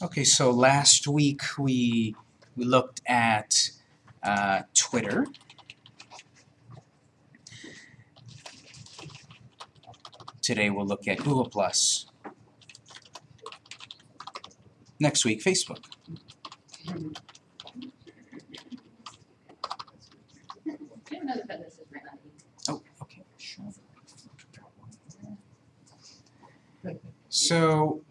Okay, so last week we we looked at uh, Twitter. Today we'll look at Google Plus. Next week, Facebook. You know that this is right on you. Oh, okay, sure. So,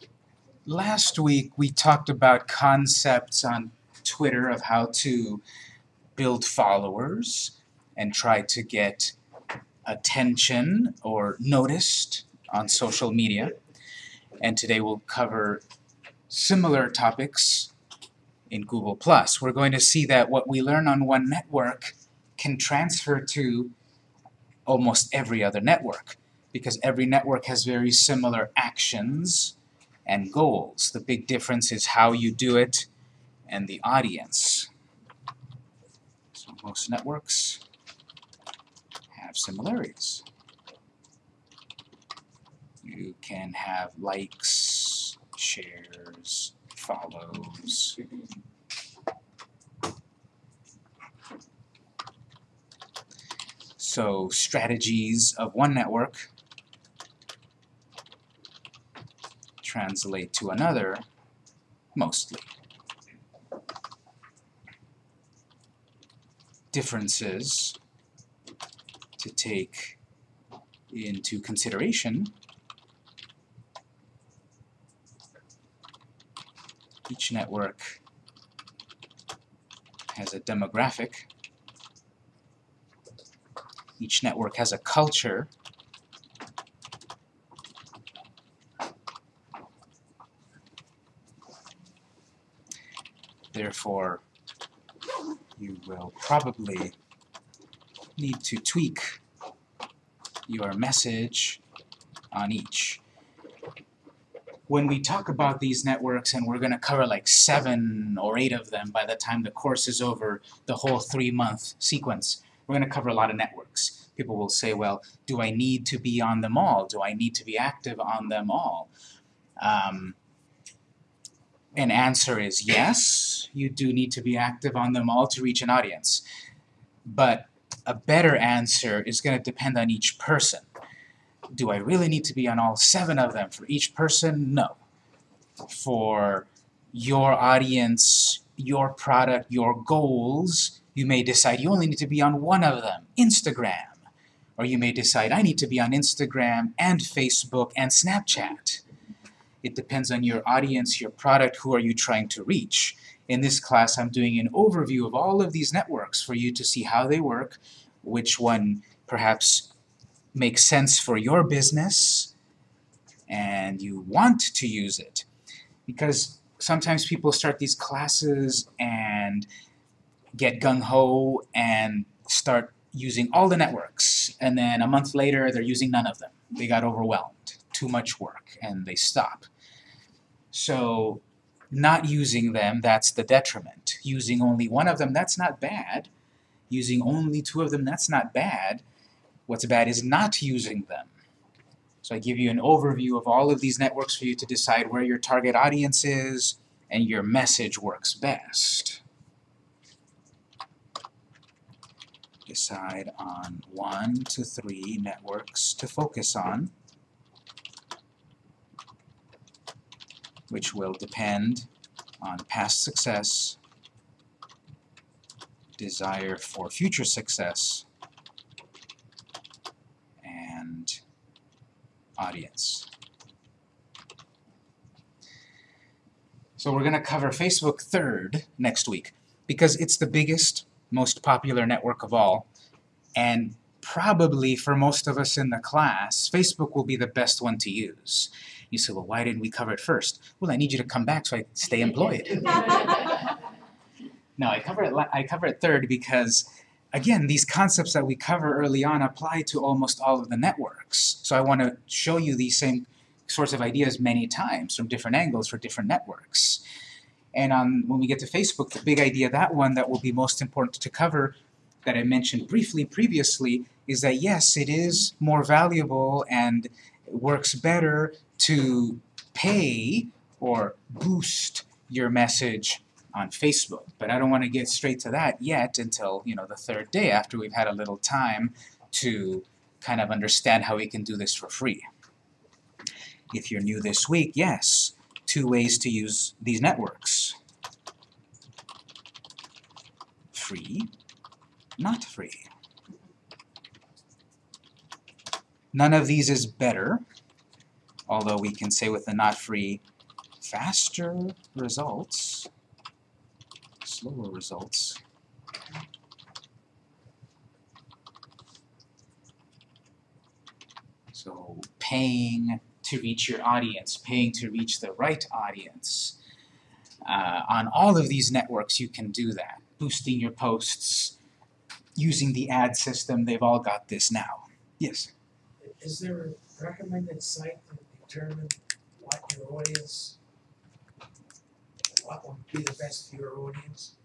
last week we talked about concepts on Twitter of how to build followers and try to get attention or noticed on social media. And today we'll cover similar topics in Google+. We're going to see that what we learn on one network can transfer to almost every other network because every network has very similar actions and goals. The big difference is how you do it and the audience. So most networks have similarities. You can have likes, shares, follows. So strategies of one network translate to another mostly. Differences to take into consideration each network has a demographic each network has a culture therefore you will probably need to tweak your message on each. When we talk about these networks, and we're going to cover like seven or eight of them by the time the course is over, the whole three-month sequence, we're going to cover a lot of networks. People will say, well, do I need to be on them all? Do I need to be active on them all? Um, an answer is yes, you do need to be active on them all to reach an audience. But a better answer is going to depend on each person. Do I really need to be on all seven of them for each person? No. For your audience, your product, your goals, you may decide you only need to be on one of them, Instagram. Or you may decide I need to be on Instagram and Facebook and Snapchat. It depends on your audience, your product, who are you trying to reach. In this class, I'm doing an overview of all of these networks for you to see how they work, which one perhaps makes sense for your business, and you want to use it. Because sometimes people start these classes and get gung-ho and start using all the networks, and then a month later they're using none of them. They got overwhelmed, too much work, and they stop. So not using them, that's the detriment. Using only one of them, that's not bad. Using only two of them, that's not bad. What's bad is not using them. So I give you an overview of all of these networks for you to decide where your target audience is and your message works best. Decide on one to three networks to focus on. Which will depend on past success, desire for future success, and audience. So we're going to cover Facebook third next week because it's the biggest, most popular network of all, and probably for most of us in the class, Facebook will be the best one to use. You say, well, why didn't we cover it first? Well, I need you to come back so I stay employed. no, I cover it. I cover it third because, again, these concepts that we cover early on apply to almost all of the networks. So I want to show you these same sorts of ideas many times from different angles for different networks. And on, when we get to Facebook, the big idea, that one that will be most important to cover that I mentioned briefly previously is that yes, it is more valuable and works better to pay or boost your message on Facebook. But I don't want to get straight to that yet until, you know, the third day after we've had a little time to kind of understand how we can do this for free. If you're new this week, yes, two ways to use these networks. Free, not free. None of these is better, although we can say with the not free, faster results, slower results. So paying to reach your audience, paying to reach the right audience. Uh, on all of these networks you can do that. Boosting your posts, using the ad system, they've all got this now. Yes? Is there a recommended site to determine what your audience, what would be the best for your audience?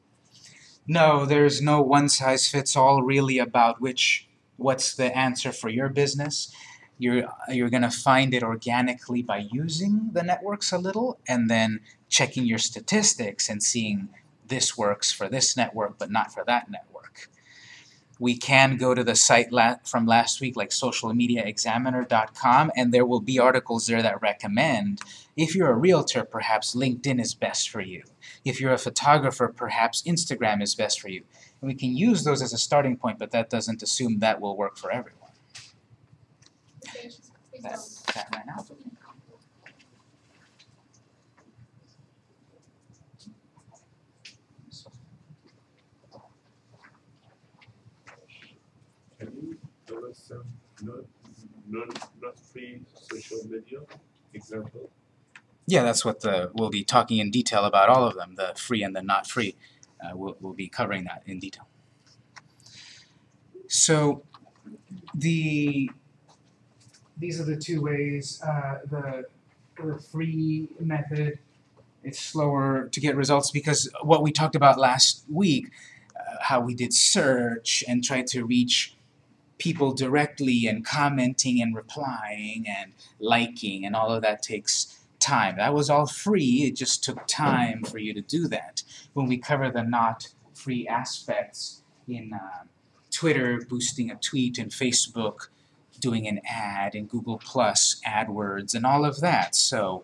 No, there's no one size fits all really about which what's the answer for your business. You're you're gonna find it organically by using the networks a little and then checking your statistics and seeing this works for this network but not for that network. We can go to the site la from last week like socialmediaexaminer.com and there will be articles there that recommend if you're a realtor perhaps LinkedIn is best for you. If you're a photographer, perhaps Instagram is best for you. And we can use those as a starting point, but that doesn't assume that will work for everyone. That, that ran out. Can you some not, not free social media example? Yeah, that's what the we'll be talking in detail about all of them, the free and the not free. Uh, we'll, we'll be covering that in detail. So the these are the two ways. Uh, the the free method it's slower to get results because what we talked about last week, uh, how we did search and tried to reach people directly and commenting and replying and liking and all of that takes time. That was all free, it just took time for you to do that. When we cover the not free aspects in uh, Twitter, boosting a tweet, and Facebook, doing an ad, in Google Plus, AdWords, and all of that. So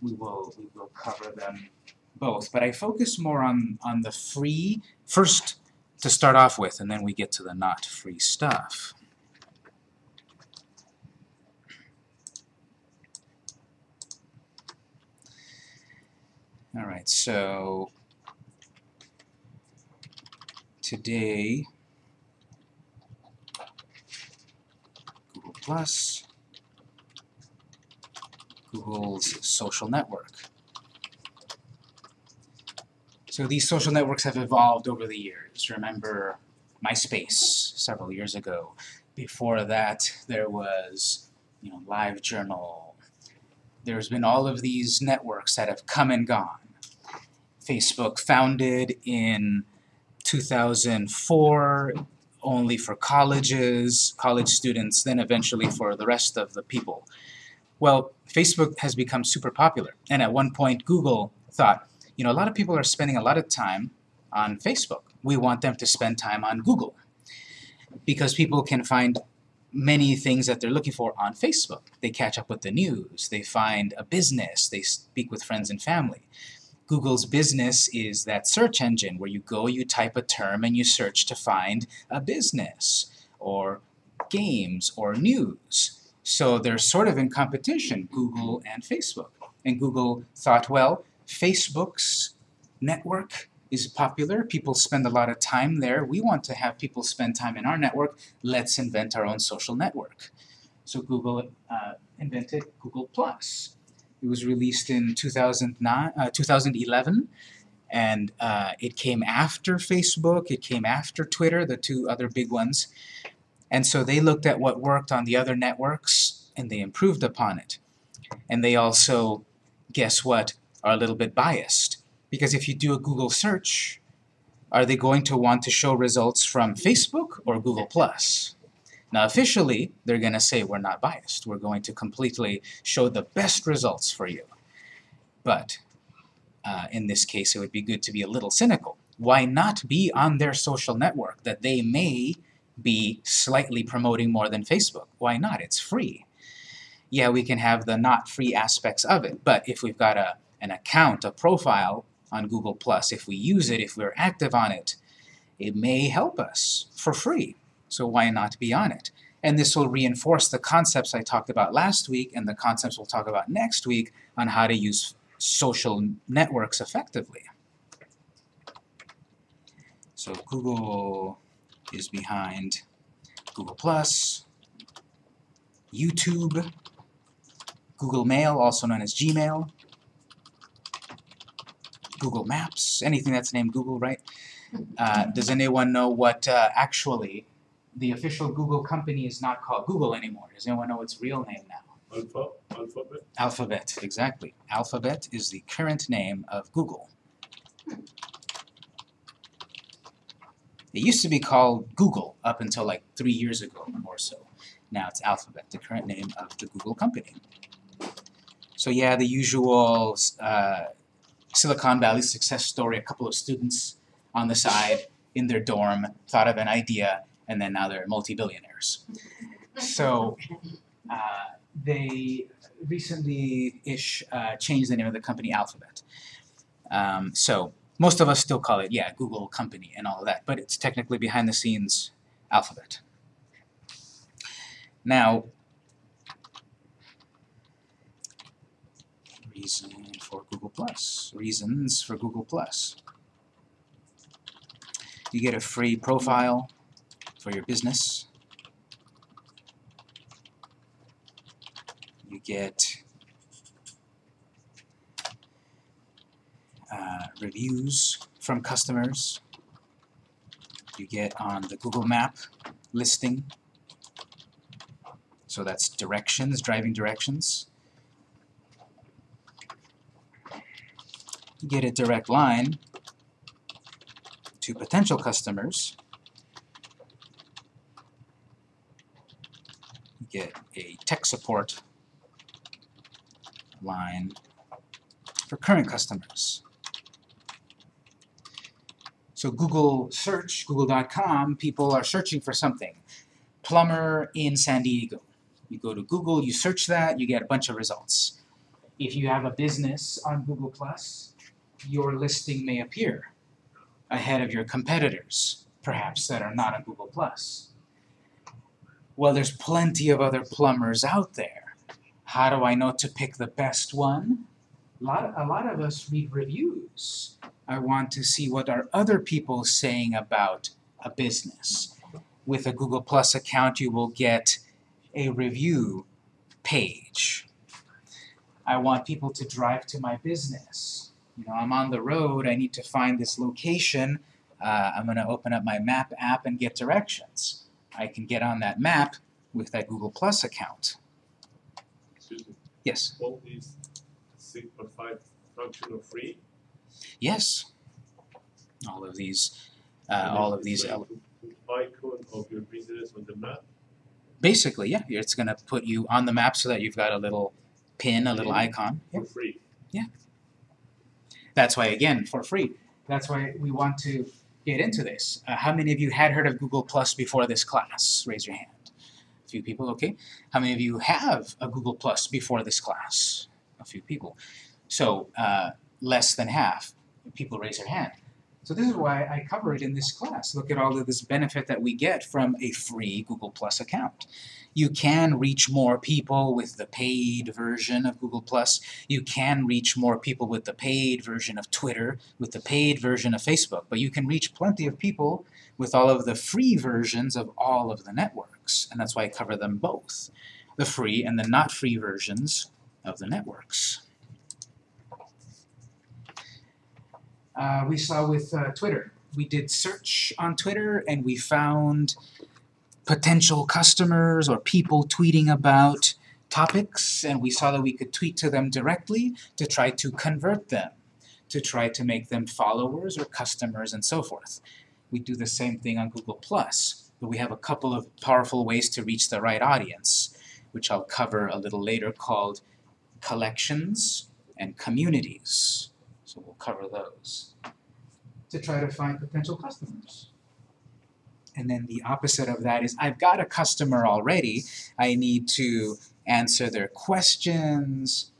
we will we will cover them both. But I focus more on, on the free first to start off with, and then we get to the not free stuff. All right, so today Google Plus, Google's social network. So these social networks have evolved over the years. Remember MySpace several years ago. Before that, there was, you know, LiveJournal. There's been all of these networks that have come and gone. Facebook founded in 2004 only for colleges, college students, then eventually for the rest of the people. Well, Facebook has become super popular, and at one point Google thought, you know, a lot of people are spending a lot of time on Facebook. We want them to spend time on Google because people can find many things that they're looking for on Facebook. They catch up with the news, they find a business, they speak with friends and family. Google's business is that search engine where you go, you type a term, and you search to find a business, or games, or news. So they're sort of in competition, Google and Facebook. And Google thought, well, Facebook's network is popular, people spend a lot of time there, we want to have people spend time in our network, let's invent our own social network. So Google uh, invented Google+. Plus. It was released in 2009, uh, 2011, and uh, it came after Facebook, it came after Twitter, the two other big ones. And so they looked at what worked on the other networks, and they improved upon it. And they also, guess what, are a little bit biased. Because if you do a Google search, are they going to want to show results from Facebook or Google+.? Now officially, they're going to say we're not biased. We're going to completely show the best results for you. But uh, in this case, it would be good to be a little cynical. Why not be on their social network that they may be slightly promoting more than Facebook? Why not? It's free. Yeah, we can have the not free aspects of it, but if we've got a, an account, a profile on Google Plus, if we use it, if we're active on it, it may help us for free. So why not be on it? And this will reinforce the concepts I talked about last week and the concepts we'll talk about next week on how to use social networks effectively. So Google is behind Google Plus, YouTube, Google Mail, also known as Gmail, Google Maps, anything that's named Google, right? Uh, does anyone know what uh, actually the official Google company is not called Google anymore? Does anyone know its real name now? Alpha, alphabet, Alphabet, exactly. Alphabet is the current name of Google. It used to be called Google up until like three years ago or so. Now it's Alphabet, the current name of the Google company. So yeah, the usual uh, Silicon Valley success story, a couple of students on the side in their dorm thought of an idea and then now they're multi-billionaires. So uh, they recently-ish uh, changed the name of the company Alphabet. Um, so most of us still call it, yeah, Google company and all of that, but it's technically behind the scenes Alphabet. Now, reason for Google Plus, reasons for Google Plus. You get a free profile for your business. You get uh, reviews from customers. You get on the Google Map listing. So that's directions, driving directions. Get a direct line to potential customers. Get a tech support line for current customers. So Google search, google.com, people are searching for something. Plumber in San Diego. You go to Google, you search that, you get a bunch of results. If you have a business on Google+, Plus, your listing may appear ahead of your competitors, perhaps, that are not on Google+. Plus. Well, there's plenty of other plumbers out there. How do I know to pick the best one? A lot, a lot of us read reviews. I want to see what are other people saying about a business. With a Google Plus account, you will get a review page. I want people to drive to my business. You know, I'm on the road, I need to find this location. Uh, I'm going to open up my map app and get directions. I can get on that map with that Google Plus account. excuse me, Yes. all these simplified or five functional free. Yes. All of these, uh, all of these, Icon of your business on the map, basically, yeah, it's going to put you on the map so that you've got a little pin, a little icon. for free. That's why, again, for free. That's why we want to get into this. Uh, how many of you had heard of Google Plus before this class? Raise your hand. A few people, okay. How many of you have a Google Plus before this class? A few people. So, uh, less than half. People raise their hand. So this is why I cover it in this class. Look at all of this benefit that we get from a free Google Plus account. You can reach more people with the paid version of Google Plus. You can reach more people with the paid version of Twitter, with the paid version of Facebook, but you can reach plenty of people with all of the free versions of all of the networks, and that's why I cover them both, the free and the not free versions of the networks. Uh, we saw with uh, Twitter, we did search on Twitter and we found potential customers or people tweeting about topics and we saw that we could tweet to them directly to try to convert them, to try to make them followers or customers and so forth. We do the same thing on Google+, but we have a couple of powerful ways to reach the right audience, which I'll cover a little later called collections and communities. So we'll cover those to try to find potential customers. And then the opposite of that is I've got a customer already. I need to answer their questions.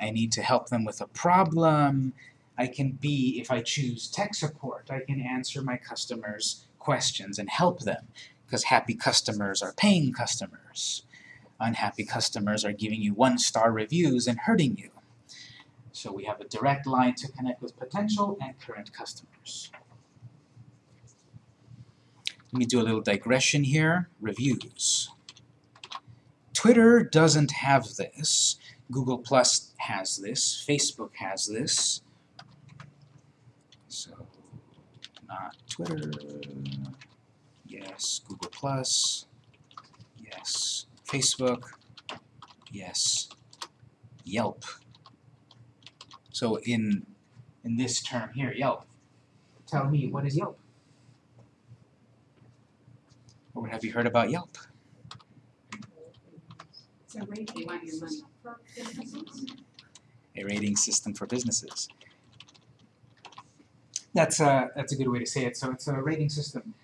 I need to help them with a problem. I can be, if I choose tech support, I can answer my customers' questions and help them because happy customers are paying customers. Unhappy customers are giving you one-star reviews and hurting you. So we have a direct line to connect with potential and current customers. Let me do a little digression here. Reviews. Twitter doesn't have this. Google Plus has this. Facebook has this. So, not Twitter. Yes. Google Plus. Yes. Facebook. Yes. Yelp. So in in this term here, Yelp. Tell me, what is Yelp? Or have you heard about Yelp? So rate, they want your money for businesses? A rating system for businesses. That's a, that's a good way to say it. So it's a rating system.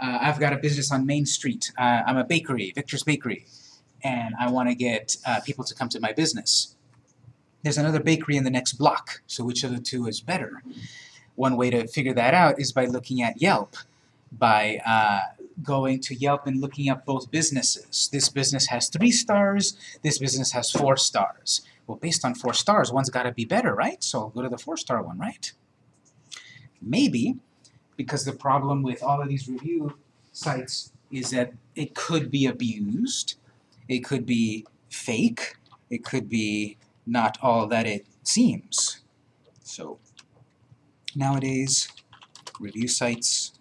Uh, I've got a business on Main Street. Uh, I'm a bakery, Victor's Bakery, and I want to get uh, people to come to my business. There's another bakery in the next block, so which of the two is better? One way to figure that out is by looking at Yelp, by uh, going to Yelp and looking up both businesses. This business has three stars, this business has four stars. Well, based on four stars, one's got to be better, right? So I'll go to the four-star one, right? Maybe, because the problem with all of these review sites is that it could be abused, it could be fake, it could be not all that it seems. So nowadays, review sites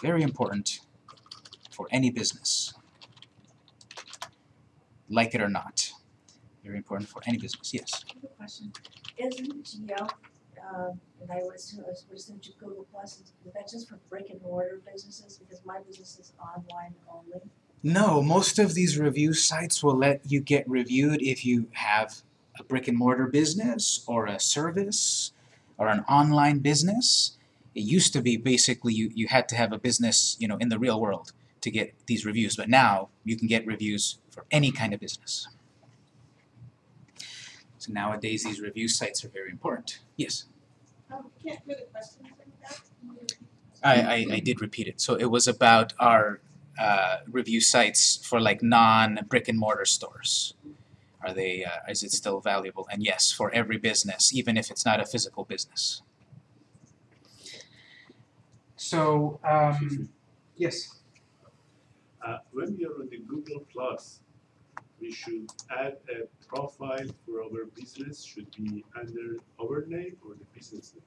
very important for any business. Like it or not. Very important for any business, yes. I have a question. Isn't Yelp, um, and I was, I was listening to Google Plus, is that just for brick and mortar businesses? Because my business is online only. No, most of these review sites will let you get reviewed if you have a brick and mortar business or a service or an online business. It used to be basically you, you had to have a business, you know, in the real world to get these reviews, but now you can get reviews for any kind of business. So nowadays these review sites are very important. Yes, Um, can't hear the question from that. I, I, I did repeat it. So it was about our uh, review sites for like non brick and mortar stores. Are they, uh, is it still valuable? And yes, for every business, even if it's not a physical business. So, um, yes. Uh, when we are on the Google Plus, we should add a profile for our business, should be under our name or the business name.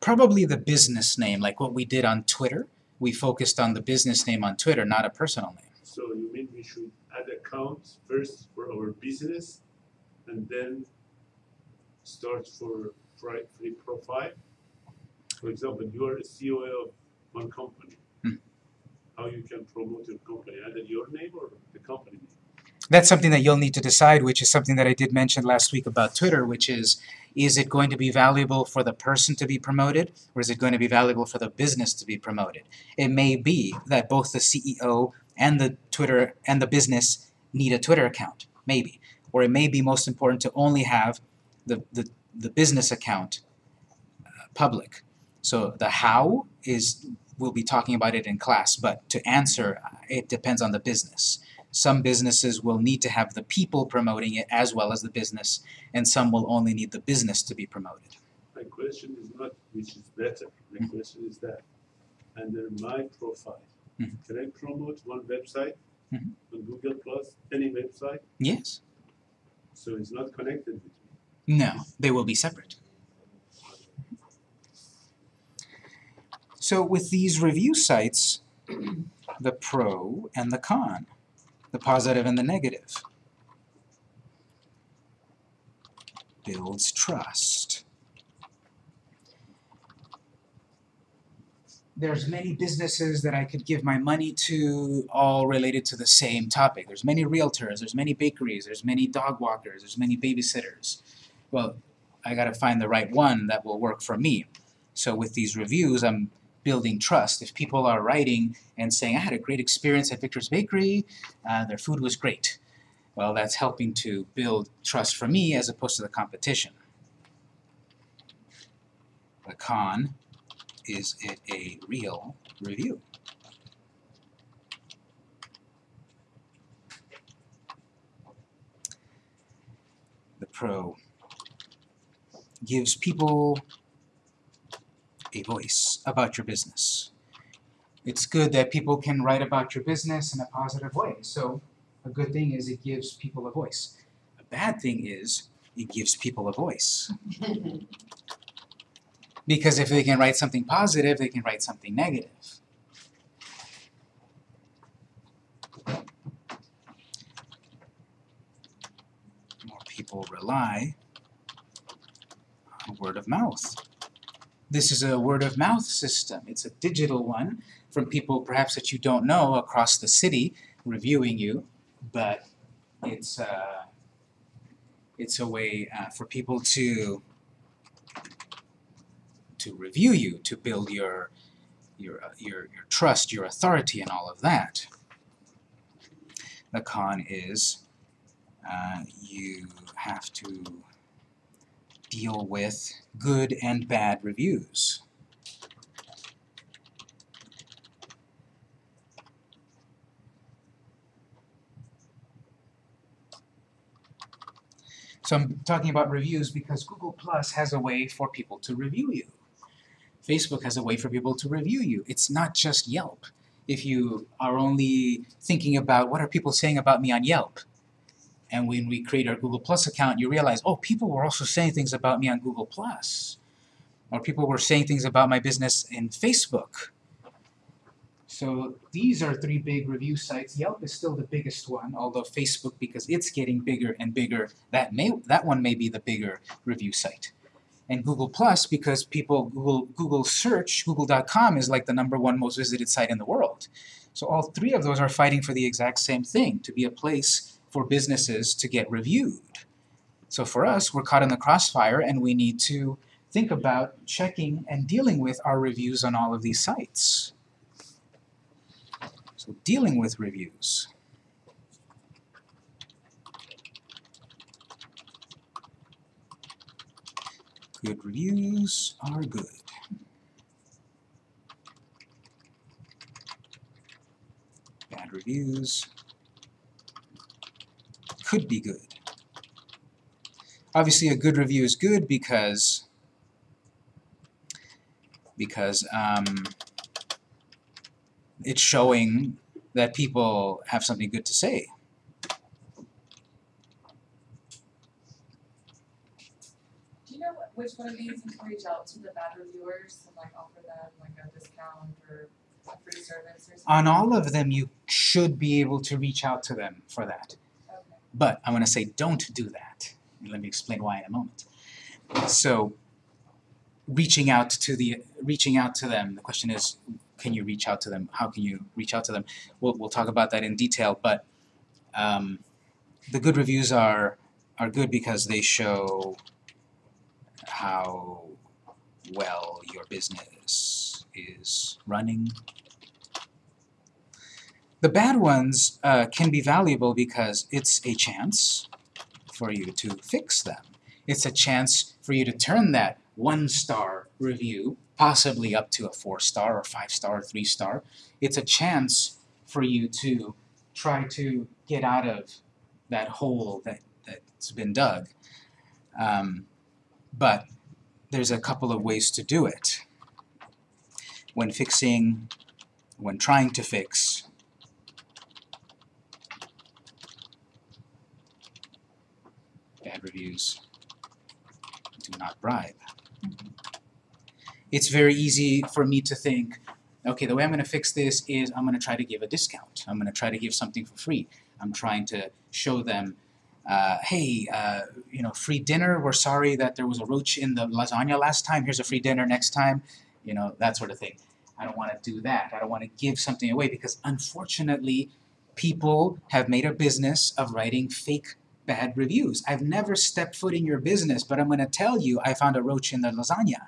Probably the business name, like what we did on Twitter. We focused on the business name on Twitter, not a personal name. So you mean we should add accounts first for our business and then start for pri- free profile? For example, you are a CEO of one company. Hmm. How you can promote your company, either your name or the company name? That's something that you'll need to decide, which is something that I did mention last week about Twitter, which is, is it going to be valuable for the person to be promoted, or is it going to be valuable for the business to be promoted? It may be that both the CEO and the Twitter and the business need a Twitter account, maybe. Or it may be most important to only have the, the, the business account uh, public. So the how is, we'll be talking about it in class, but to answer, it depends on the business. Some businesses will need to have the people promoting it as well as the business, and some will only need the business to be promoted. My question is not which is better, my Mhm. question is that under my profile, Mhm. can I promote one website Mhm. on Google Plus, any website, Yes? so it's not connected with me? No, they will be separate. So with these review sites, the pro and the con, the positive and the negative, builds trust. There's many businesses that I could give my money to, all related to the same topic. There's many realtors, there's many bakeries, there's many dog walkers, there's many babysitters. well, I gotta find the right one that will work for me. So with these reviews, I'm building trust. If people are writing and saying, I had a great experience at Victor's Bakery, uh, their food was great. Well, that's helping to build trust for me as opposed to the competition. The con, is it a real review? The pro gives people a voice about your business. It's good that people can write about your business in a positive way. So a good thing is it gives people a voice. A bad thing is it gives people a voice. Because if they can write something positive, they can write something negative. More people rely on word of mouth. This is a word of mouth system. It's a digital one from people perhaps that you don't know across the city reviewing you, but it's uh, it's a way uh, for people to to review you, to build your your uh, your your trust, your authority, and all of that. The con is uh, you have to deal with good and bad reviews. So I'm talking about reviews because Google Plus has a way for people to review you. Facebook has a way for people to review you. It's not just Yelp. If you are only thinking about what are people saying about me on Yelp, and when we create our Google Plus account, you realize, oh, people were also saying things about me on Google Plus. Or people were saying things about my business in Facebook. So these are three big review sites. Yelp is still the biggest one, although Facebook, because it's getting bigger and bigger, that may that one may be the bigger review site. And Google Plus, because people Google Google search, Google.com is like the number one most visited site in the world. So all three of those are fighting for the exact same thing, to be a place for businesses to get reviewed. So for us, we're caught in the crossfire and we need to think about checking and dealing with our reviews on all of these sites. So dealing with reviews. Good reviews are good. Bad reviews could be good. Obviously a good review is good because because um, it's showing that people have something good to say. Do you know what, which one of these you can reach out to the bad reviewers and like offer them like a discount or a free service or something? On all of them you should be able to reach out to them for that. But I want to say don't do that. Let me explain why in a moment. So reaching out to the reaching out to them, the question is can you reach out to them? How can you reach out to them? We'll, we'll talk about that in detail, but um, the good reviews are are good because they show how well your business is running. The bad ones uh, can be valuable because it's a chance for you to fix them. It's a chance for you to turn that one-star review possibly up to a four-star or five-star or three-star. It's a chance for you to try to get out of that hole that, that's been dug. Um, but there's a couple of ways to do it. When fixing, when trying to fix, bad reviews, do not bribe. It's very easy for me to think, okay, the way I'm going to fix this is I'm going to try to give a discount. I'm going to try to give something for free. I'm trying to show them, uh, hey, uh, you know, free dinner. We're sorry that there was a roach in the lasagna last time. Here's a free dinner next time. You know, that sort of thing. I don't want to do that. I don't want to give something away because unfortunately, people have made a business of writing fake bad reviews. I've never stepped foot in your business, but I'm gonna tell you I found a roach in the lasagna.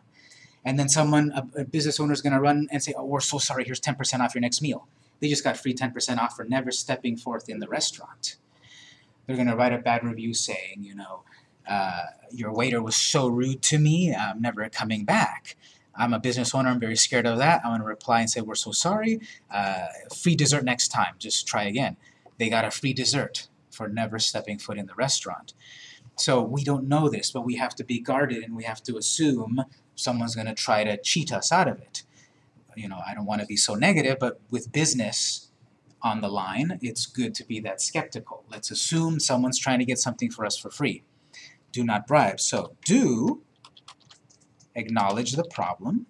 And then someone, a, a business owner is gonna run and say, oh, we're so sorry, here's ten percent off your next meal. They just got free ten percent off for never stepping forth in the restaurant. They're gonna write a bad review saying, you know, uh, your waiter was so rude to me, I'm never coming back. I'm a business owner, I'm very scared of that. I'm gonna reply and say, we're so sorry, uh, free dessert next time, just try again. They got a free dessert for never stepping foot in the restaurant. So we don't know this, but we have to be guarded and we have to assume someone's gonna try to cheat us out of it. You know, I don't wanna be so negative, but with business on the line, it's good to be that skeptical. Let's assume someone's trying to get something for us for free. Do not bribe. So do acknowledge the problem.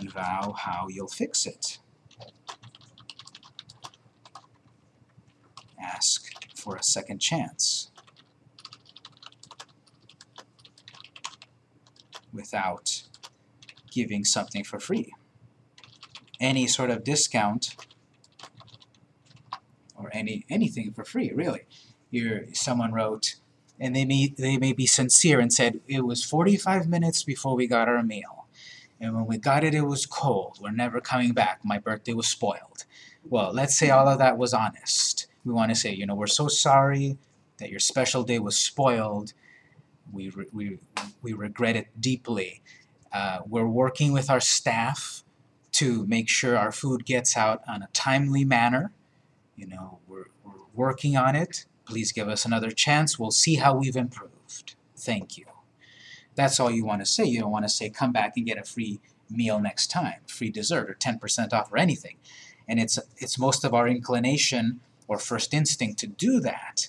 And vow how you'll fix it. Ask for a second chance. Without giving something for free. Any sort of discount or any anything for free, really. Someone wrote, and they may they may be sincere and said it was 45 minutes before we got our meal, and when we got it, it was cold. We're never coming back. My birthday was spoiled. Well, let's say all of that was honest. We want to say, you know, we're so sorry that your special day was spoiled. We we we regret it deeply. Uh, we're working with our staff to make sure our food gets out on a timely manner. You know, we're, we're working on it. Please give us another chance. We'll see how we've improved. Thank you. That's all you want to say. You don't want to say, come back and get a free meal next time, free dessert, or 10% off, or anything. And it's, it's most of our inclination or first instinct to do that.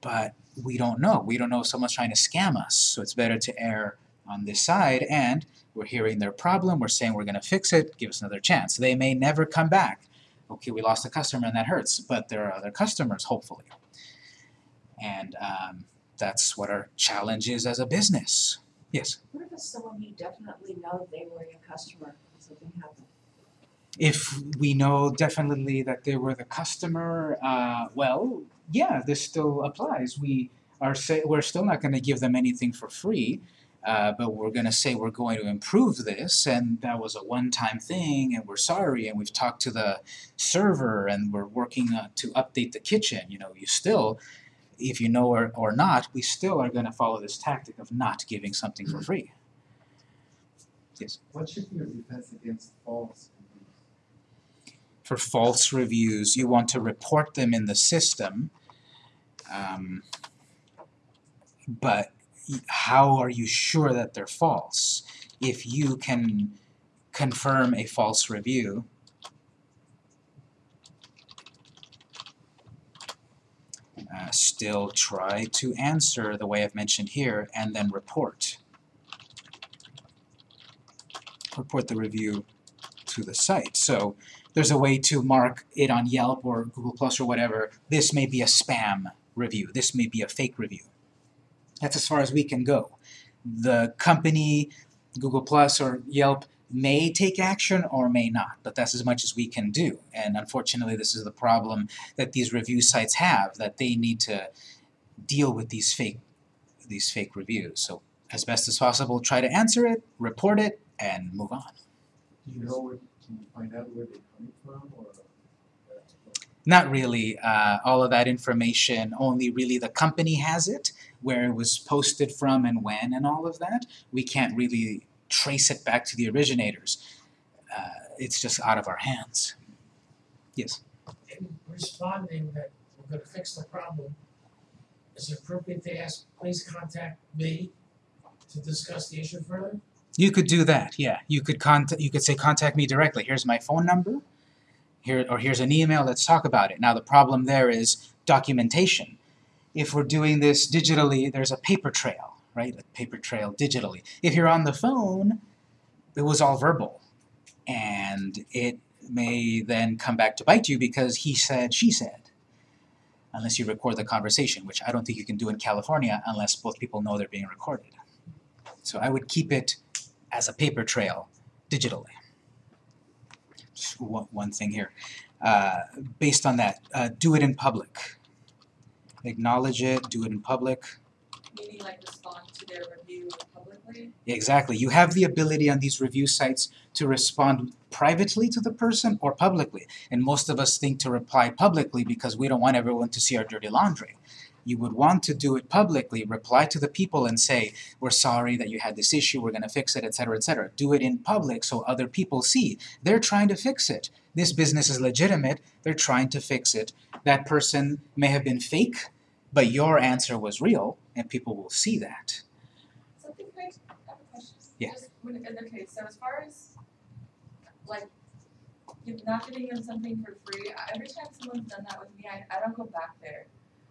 But we don't know. We don't know if someone's trying to scam us. So it's better to err on this side, and we're hearing their problem, we're saying we're going to fix it, give us another chance. They may never come back. Okay, we lost a customer and that hurts, but there are other customers, hopefully. And um, that's what our challenge is as a business. Yes? What if it's someone you definitely know they were your customer, something happened? If we know definitely that they were the customer, uh, well, yeah, this still applies. We are say we're still not going to give them anything for free. Uh, but we're going to say we're going to improve this, and that was a one-time thing, and we're sorry, and we've talked to the server, and we're working uh, to update the kitchen. You know, you still, if you know or, or not, we still are going to follow this tactic of not giving something for free. Yes. What should be your defense against false reviews? For false reviews, you want to report them in the system, um, but how are you sure that they're false? If you can confirm a false review, uh, still try to answer the way I've mentioned here and then report. Report the review to the site. So there's a way to mark it on Yelp or Google Plus or whatever. This may be a spam review. This may be a fake review. That's as far as we can go. The company, Google Plus or Yelp, may take action or may not, but that's as much as we can do. And unfortunately, this is the problem that these review sites have, that they need to deal with these fake these fake reviews. So as best as possible, try to answer it, report it, and move on. Do you know where, can you find out where they're coming from or? Not really. Uh, all of that information, only really the company has it, where it was posted from and when and all of that. We can't really trace it back to the originators. Uh, it's just out of our hands. Yes? In responding that we're gonna fix the problem, is it appropriate to ask, please contact me to discuss the issue further? You could do that, yeah. You could contact, you could say, contact me directly. Here's my phone number. Here, or here's an email, let's talk about it. Now the problem there is documentation. If we're doing this digitally, there's a paper trail, right? A paper trail digitally. If you're on the phone, it was all verbal. And it may then come back to bite you because he said, she said. Unless you record the conversation, which I don't think you can do in California unless both people know they're being recorded. So I would keep it as a paper trail digitally. Just one, thing here. uh, based on that, uh, do it in public. Acknowledge it, do it in public. Meaning like respond to their review publicly? Exactly. You have the ability on these review sites to respond privately to the person or publicly. And most of us think to reply publicly because we don't want everyone to see our dirty laundry. You would want to do it publicly, reply to the people and say, we're sorry that you had this issue, we're gonna fix it, etc., etc. Do it in public so other people see. They're trying to fix it. This business is legitimate, they're trying to fix it. That person may have been fake, but your answer was real, and people will see that. Something quick, I have a question. Yeah. Just when, in okay, so as far as like give, not giving them something for free, every time someone's done that with me, I, I don't go back there.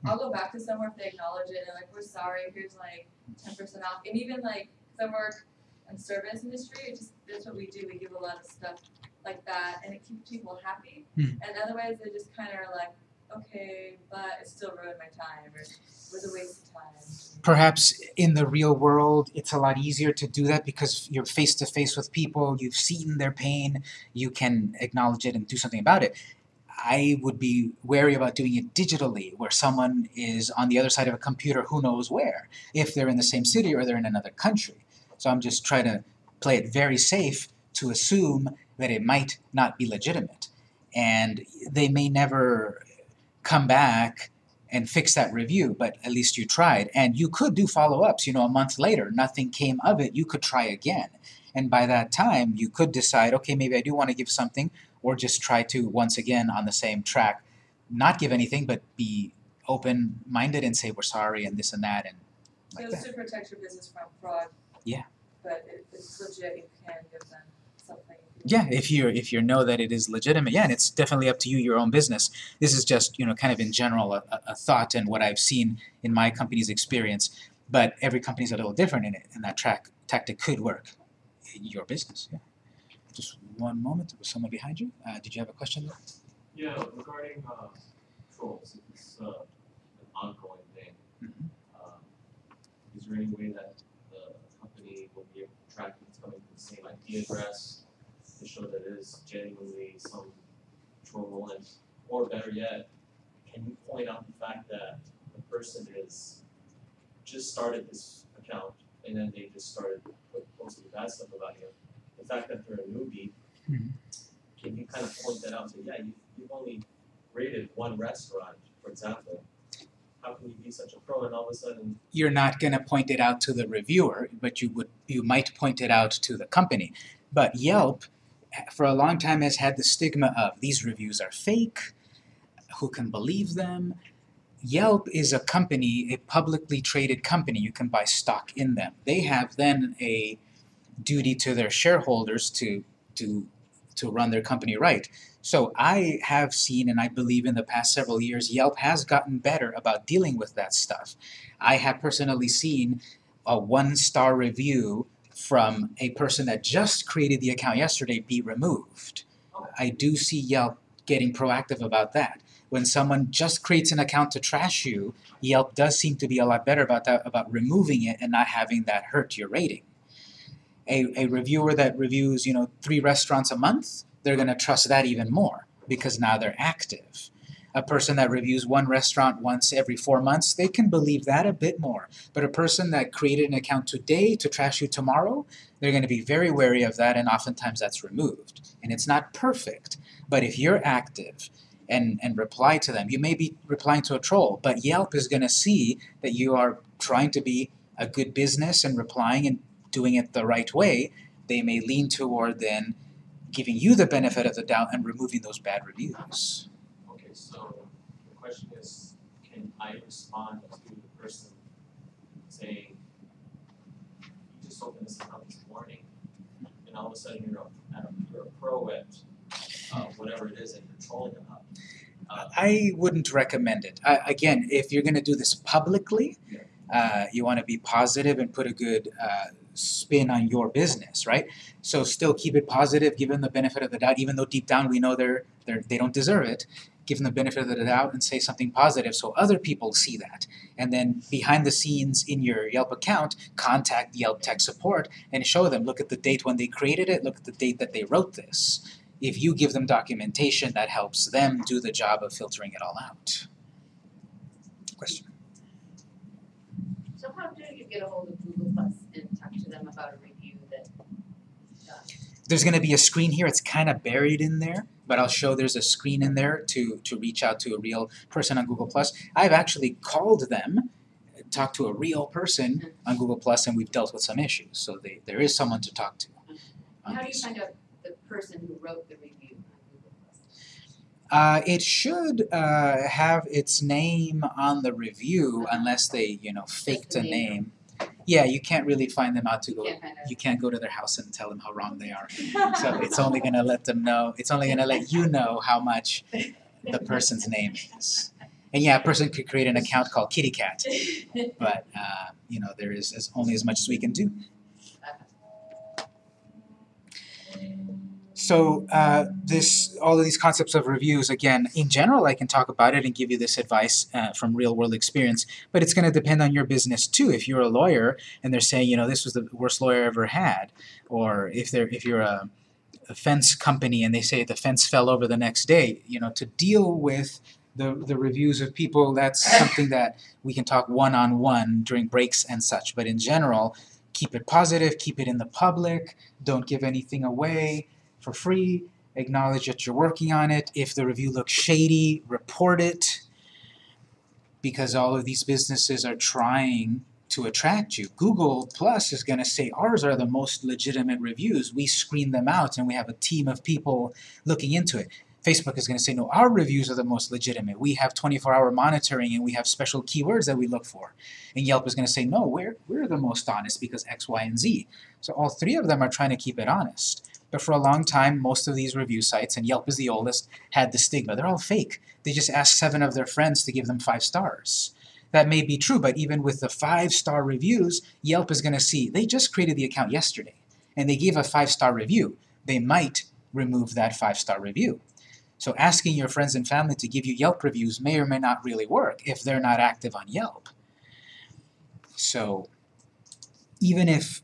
I'll go back to somewhere if they acknowledge it and like, we're sorry, here's like ten percent off, and even like, 'cause I work in service industry, it just, that's what we do, we give a lot of stuff like that, and it keeps people happy. Hmm. And otherwise, they just kinda are like, okay, but it still ruined my time, or it was a waste of time. perhaps in the real world it's a lot easier to do that because you're face to face with people, you've seen their pain, you can acknowledge it and do something about it. I would be wary about doing it digitally where someone is on the other side of a computer who knows where, if they're in the same city or they're in another country. So I'm just trying to play it very safe to assume that it might not be legitimate. And they may never come back and fix that review, but at least you tried. And you could do follow-ups, you know, a month later, nothing came of it, you could try again. And by that time, you could decide, okay, maybe I do want to give something, or just try to, once again, on the same track, not give anything, but be open-minded and say, we're sorry, and this and that, and like So that. to protect your business from fraud. Yeah. But if it's legit, you can give them. Yeah, if you if you know that it is legitimate, yeah, and it's definitely up to you, your own business. This is just you know kind of in general a, a- thought and what I've seen in my company's experience. But every company's a little different in it, and that track tactic could work in your business. Yeah. Just one moment. There was someone behind you. Uh, did you have a question? There? Yeah, regarding uh trolls, it's uh an ongoing thing, Mhm. um is there any way that the company will be able to track who's coming from the same IP address to show that it is genuinely some and or better yet, can you point out the fact that the person is just started this account and then they just started put- posting bad stuff about you? The fact that they're a newbie Mhm. can you kind of point that out, say, yeah, you you've only rated one restaurant, for example. How can you be such a pro and all of a sudden, You're not going to point it out to the reviewer, but you would you might point it out to the company. But Yelp, for a long time, has had the stigma of these reviews are fake. Who can believe them? Yelp is a company, a publicly traded company. You can buy stock in them. They have then a duty to their shareholders to to to run their company right. So I have seen, and I believe in the past several years, Yelp has gotten better about dealing with that stuff. I have personally seen a one-star review from a person that just created the account yesterday be removed. I do see Yelp getting proactive about that. When someone just creates an account to trash you, Yelp does seem to be a lot better about that, about removing it and not having that hurt your rating. A, a reviewer that reviews, you know, three restaurants a month, they're gonna trust that even more because now they're active. A person that reviews one restaurant once every four months, they can believe that a bit more. But a person that created an account today to trash you tomorrow, they're gonna be very wary of that and oftentimes that's removed. And it's not perfect, but if you're active and, and reply to them, you may be replying to a troll, but Yelp is gonna see that you are trying to be a good business and replying and doing it the right way, they may lean toward then giving you the benefit of the doubt and removing those bad reviews. Okay, so the question is, can I respond to the person saying, you just opened this account this morning, and all of a sudden you're a, a- you're a pro at uh whatever it is that you're trolling about. Uh, I wouldn't recommend it. I, again, if you're gonna do this publicly, Yeah. uh, you wanna be positive and put a good uh, spin on your business, right? So still keep it positive, give them the benefit of the doubt, even though deep down we know they're, they're they don't deserve it. Give them the benefit of the doubt and say something positive so other people see that. And then behind the scenes in your Yelp account, contact Yelp tech support and show them, look at the date when they created it, look at the date that they wrote this. if you give them documentation that helps them do the job of filtering it all out. Question? So how do you get a hold of Google Plus and talk to them about a review that, uh, There's going to be a screen here. It's kind of buried in there, but I'll show there's a screen in there to to reach out to a real person on Google Plus. I've actually called them, talked to a real person on Google Plus, and we've dealt with some issues. So they, there is someone to talk to. how do you find out the person who wrote the review on Google Uh, it should uh, have its name on the review unless they, you know, faked a name. Yeah, you can't really find them out to go. can't. You can't go to their house and tell them how wrong they are. So it's only gonna let them know. It's only gonna let you know how much the person's name is. And yeah, a person could create an account called Kitty Cat, but uh, you know there is as, only as much as we can do. So uh, this, all of these concepts of reviews, again, in general, I can talk about it and give you this advice uh, from real world experience. But it's going to depend on your business too. If you're a lawyer and they're saying, you know, this was the worst lawyer I ever had, or if they're if you're a, a fence company and they say the fence fell over the next day, you know, to deal with the the reviews of people, that's something that we can talk one on one during breaks and such. But in general, keep it positive, keep it in the public, don't give anything away for free. Acknowledge that you're working on it. If the review looks shady, report it. Because all of these businesses are trying to attract you. Google Plus is going to say ours are the most legitimate reviews. We screen them out and we have a team of people looking into it. Facebook is going to say, no, our reviews are the most legitimate. We have 24-hour monitoring and we have special keywords that we look for. And Yelp is going to say, no, we're, we're the most honest because X, Y, and Z. So all three of them are trying to keep it honest. But for a long time, most of these review sites, and Yelp is the oldest, had the stigma. They're all fake. They just ask seven of their friends to give them five stars. That may be true, but even with the five-star reviews, Yelp is going to see, they just created the account yesterday, and they gave a five-star review. They might remove that five-star review. So asking your friends and family to give you Yelp reviews may or may not really work if they're not active on Yelp. So even if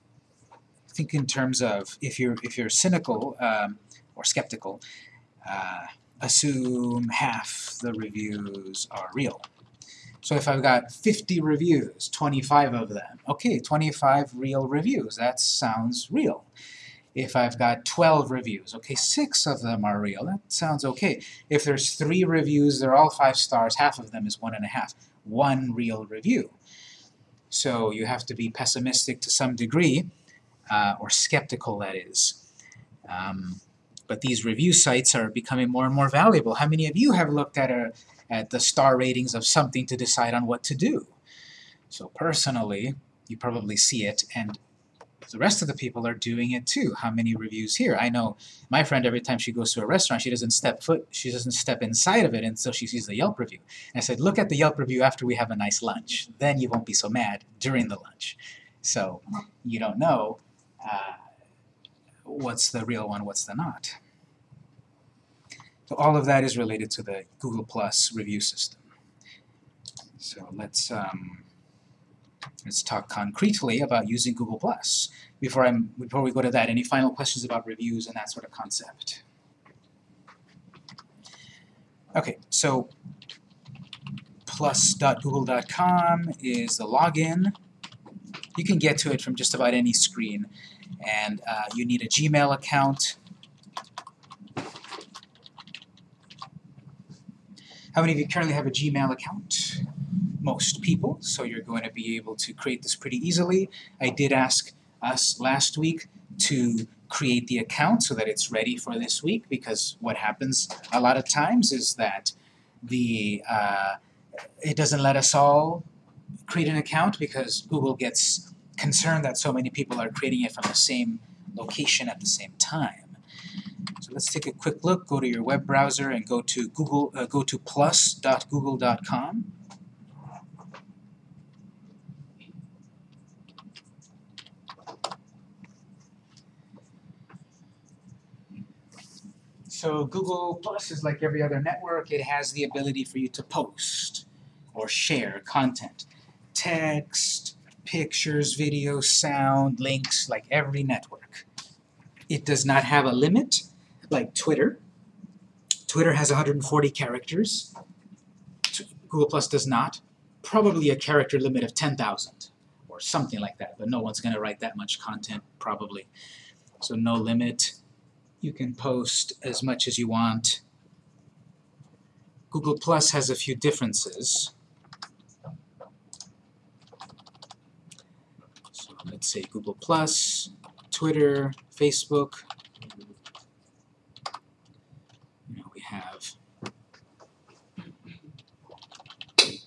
think in terms of if you're if you're cynical um, or skeptical, uh, assume half the reviews are real. So if I've got 50 reviews, 25 of them, okay, 25 real reviews, that sounds real. If I've got 12 reviews, okay, six of them are real, that sounds okay. If there's three reviews, they're all five stars, half of them is one and a half. One real review. So you have to be pessimistic to some degree, uh, or skeptical that is. Um, but these review sites are becoming more and more valuable. How many of you have looked at a at the star ratings of something to decide on what to do? So personally, you probably see it, and the rest of the people are doing it too. How many reviews here? I know my friend every time she goes to a restaurant, she doesn't step foot, she doesn't step inside of it until she sees the Yelp review. And I said, look at the Yelp review after we have a nice lunch. Then you won't be so mad during the lunch. So you don't know uh, what's the real one, what's the not. So all of that is related to the Google Plus review system. So let's um, let's talk concretely about using Google Plus. Before I'm before we go to that, any final questions about reviews and that sort of concept? Okay, so plus.google.com is the login. You can get to it from just about any screen, and uh, you need a Gmail account. How many of you currently have a Gmail account? Most people, so you're going to be able to create this pretty easily. I did ask us last week to create the account so that it's ready for this week because what happens a lot of times is that the uh, it doesn't let us all create an account because Google gets concerned that so many people are creating it from the same location at the same time. So let's take a quick look. Go to your web browser and go to Google. Uh, go to plus.google.com. So Google Plus is like every other network. It has the ability for you to post or share content, text, pictures, video, sound, links, like every network. It does not have a limit, like Twitter. Twitter has 140 characters. Google Plus does not. Probably a character limit of 10,000 or something like that, but no one's going to write that much content probably. So no limit. You can post as much as you want. Google Plus has a few differences. So Um, let's say Google Plus, Twitter, Facebook. We have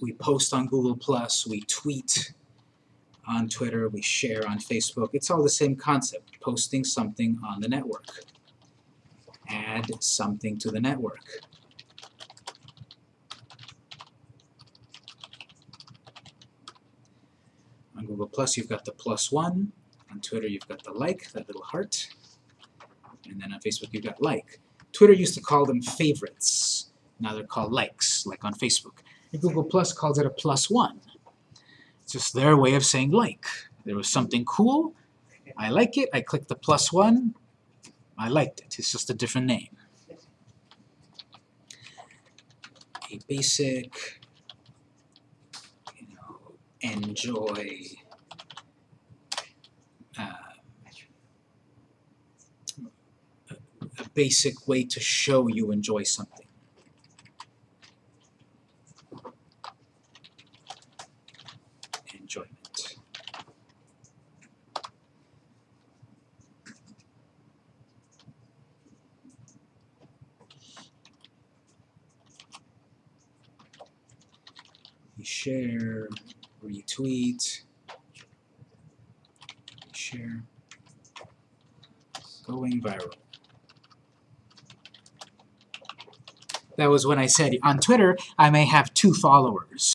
we post on Google Plus, we tweet on Twitter, we share on Facebook. It's all the same concept, posting something on the network. Add something to the network. On Google Plus, you've got the plus one. On Twitter, you've got the like, that little heart. And then on Facebook, you've got like. Twitter used to call them favorites. Now they're called likes, like on Facebook. And Google Plus calls it a plus one. It's just their way of saying like. There was something cool, I like it, I click the plus one, I liked it. It's just a different name. A basic, enjoy uh, a, basic way to show you enjoy something. Enjoyment. We share, retweet, share, going viral. That was when I said on Twitter I may have two followers.